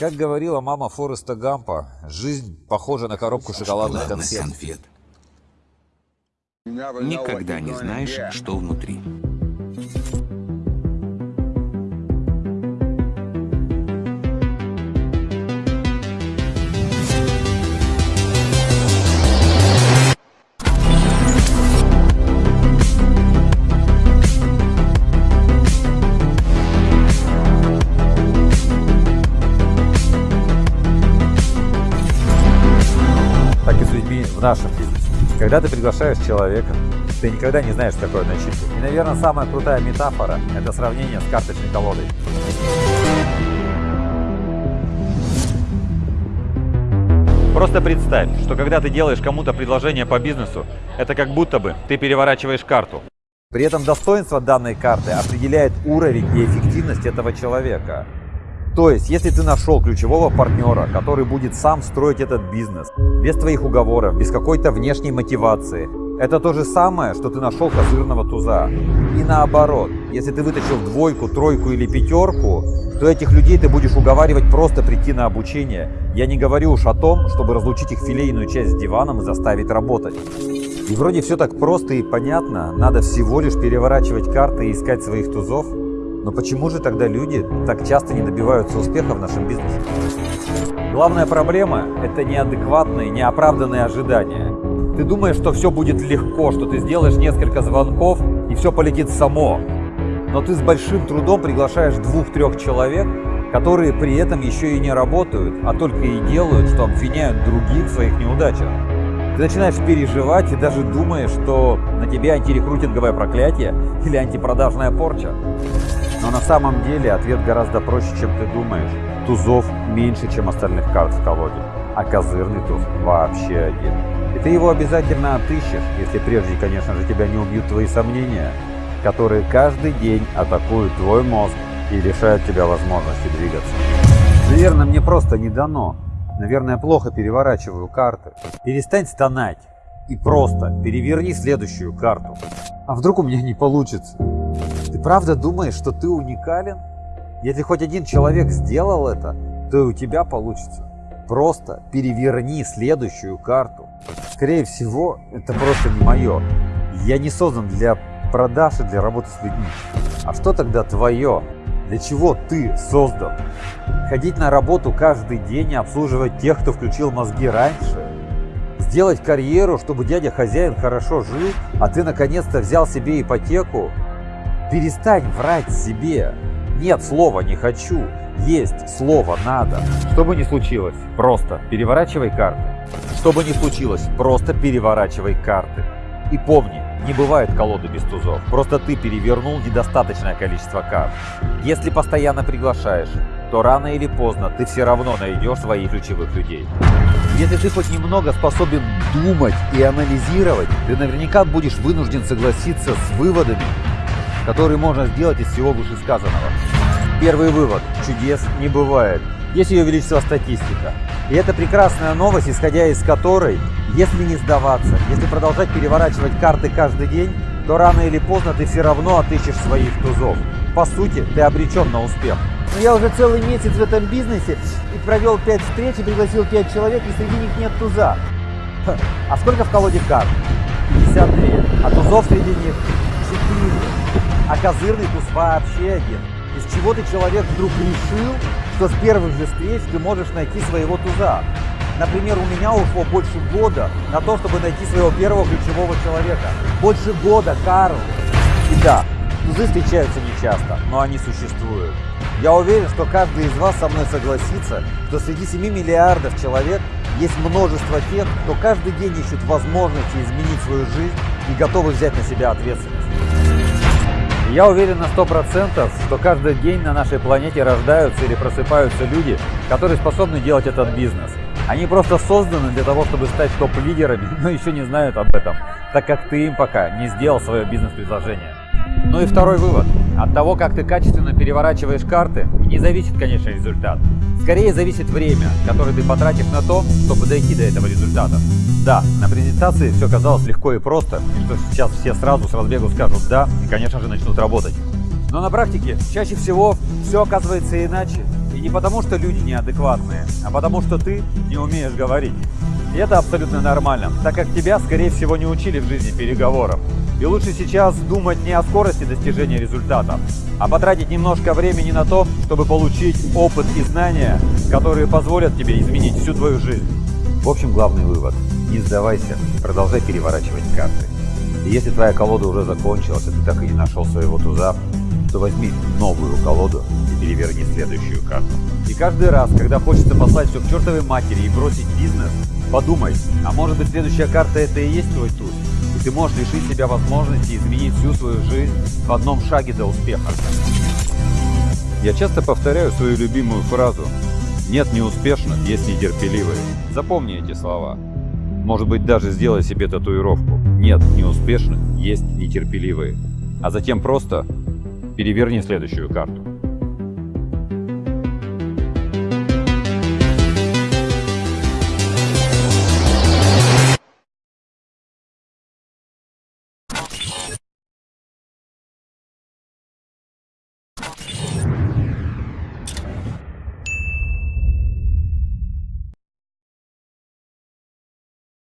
Как говорила мама Фореста Гампа, жизнь похожа на коробку шоколадных конфет. конфет. Никогда не знаешь, что внутри. В нашем бизнесе. Когда ты приглашаешь человека, ты никогда не знаешь, такое начитка. И, наверное, самая крутая метафора – это сравнение с карточной колодой. Просто представь, что когда ты делаешь кому-то предложение по бизнесу, это как будто бы ты переворачиваешь карту. При этом достоинство данной карты определяет уровень и эффективность этого человека. То есть, если ты нашел ключевого партнера, который будет сам строить этот бизнес, без твоих уговоров, без какой-то внешней мотивации, это то же самое, что ты нашел козырного туза. И наоборот, если ты вытащил двойку, тройку или пятерку, то этих людей ты будешь уговаривать просто прийти на обучение. Я не говорю уж о том, чтобы разлучить их филейную часть с диваном и заставить работать. И вроде все так просто и понятно, надо всего лишь переворачивать карты и искать своих тузов. Но почему же тогда люди так часто не добиваются успеха в нашем бизнесе? Главная проблема – это неадекватные, неоправданные ожидания. Ты думаешь, что все будет легко, что ты сделаешь несколько звонков и все полетит само. Но ты с большим трудом приглашаешь двух-трех человек, которые при этом еще и не работают, а только и делают, что обвиняют других в своих неудачах. Ты начинаешь переживать и даже думаешь, что на тебе антирекрутинговое проклятие или антипродажная порча. Но на самом деле ответ гораздо проще, чем ты думаешь. Тузов меньше, чем остальных карт в колоде, а козырный туз вообще один. И ты его обязательно отыщешь, если прежде, конечно же, тебя не убьют твои сомнения, которые каждый день атакуют твой мозг и лишают тебя возможности двигаться. Наверное, мне просто не дано. Наверное, плохо переворачиваю карты. Перестань стонать и просто переверни следующую карту. А вдруг у меня не получится? Ты правда думаешь, что ты уникален? Если хоть один человек сделал это, то и у тебя получится. Просто переверни следующую карту. Скорее всего, это просто не мое. Я не создан для продаж и для работы с людьми. А что тогда твое? Для чего ты создан? Ходить на работу каждый день и обслуживать тех, кто включил мозги раньше? Сделать карьеру, чтобы дядя-хозяин хорошо жил, а ты наконец-то взял себе ипотеку? Перестань врать себе. Нет слова «не хочу», есть слово «надо». Что бы ни случилось, просто переворачивай карты. Что бы ни случилось, просто переворачивай карты. И помни, не бывает колоды без тузов. Просто ты перевернул недостаточное количество карт. Если постоянно приглашаешь, то рано или поздно ты все равно найдешь своих ключевых людей. Если ты хоть немного способен думать и анализировать, ты наверняка будешь вынужден согласиться с выводами, которые можно сделать из всего вышесказанного. Первый вывод. Чудес не бывает. Есть ее величество статистика. И это прекрасная новость, исходя из которой, если не сдаваться, если продолжать переворачивать карты каждый день, то рано или поздно ты все равно отыщешь своих тузов. По сути, ты обречен на успех. Но я уже целый месяц в этом бизнесе и провел 5 встреч и пригласил 5 человек, и среди них нет туза. А сколько в колоде карт? 52. А тузов среди них 4. А козырный туз вообще один. Из чего ты человек вдруг решил, что с первых же встреч ты можешь найти своего туза? Например, у меня ушло больше года на то, чтобы найти своего первого ключевого человека. Больше года, Карл. И да, тузы встречаются нечасто, но они существуют. Я уверен, что каждый из вас со мной согласится, что среди 7 миллиардов человек есть множество тех, кто каждый день ищет возможности изменить свою жизнь и готовы взять на себя ответственность. Я уверен на 100%, что каждый день на нашей планете рождаются или просыпаются люди, которые способны делать этот бизнес. Они просто созданы для того, чтобы стать топ-лидерами, но еще не знают об этом, так как ты им пока не сделал свое бизнес-предложение. Ну и второй вывод. От того, как ты качественно переворачиваешь карты, не зависит конечный результат. Скорее зависит время, которое ты потратишь на то, чтобы дойти до этого результата. Да, на презентации все казалось легко и просто, и что сейчас все сразу с разбегу скажут «да» и, конечно же, начнут работать. Но на практике чаще всего все оказывается иначе. И не потому, что люди неадекватные, а потому, что ты не умеешь говорить. И это абсолютно нормально, так как тебя, скорее всего, не учили в жизни переговорам. И лучше сейчас думать не о скорости достижения результата, а потратить немножко времени на то, чтобы получить опыт и знания, которые позволят тебе изменить всю твою жизнь. В общем, главный вывод. Не сдавайся, продолжай переворачивать карты. И если твоя колода уже закончилась, и ты так и не нашел своего туза, то возьми новую колоду и переверни следующую карту. И каждый раз, когда хочется послать все к чертовой матери и бросить бизнес, подумай, а может быть следующая карта это и есть твой туз? Ты можешь лишить себя возможности изменить всю свою жизнь в одном шаге до успеха. Я часто повторяю свою любимую фразу «Нет неуспешных, есть нетерпеливые». Запомни эти слова. Может быть, даже сделай себе татуировку. Нет неуспешных, есть нетерпеливые. А затем просто переверни следующую карту.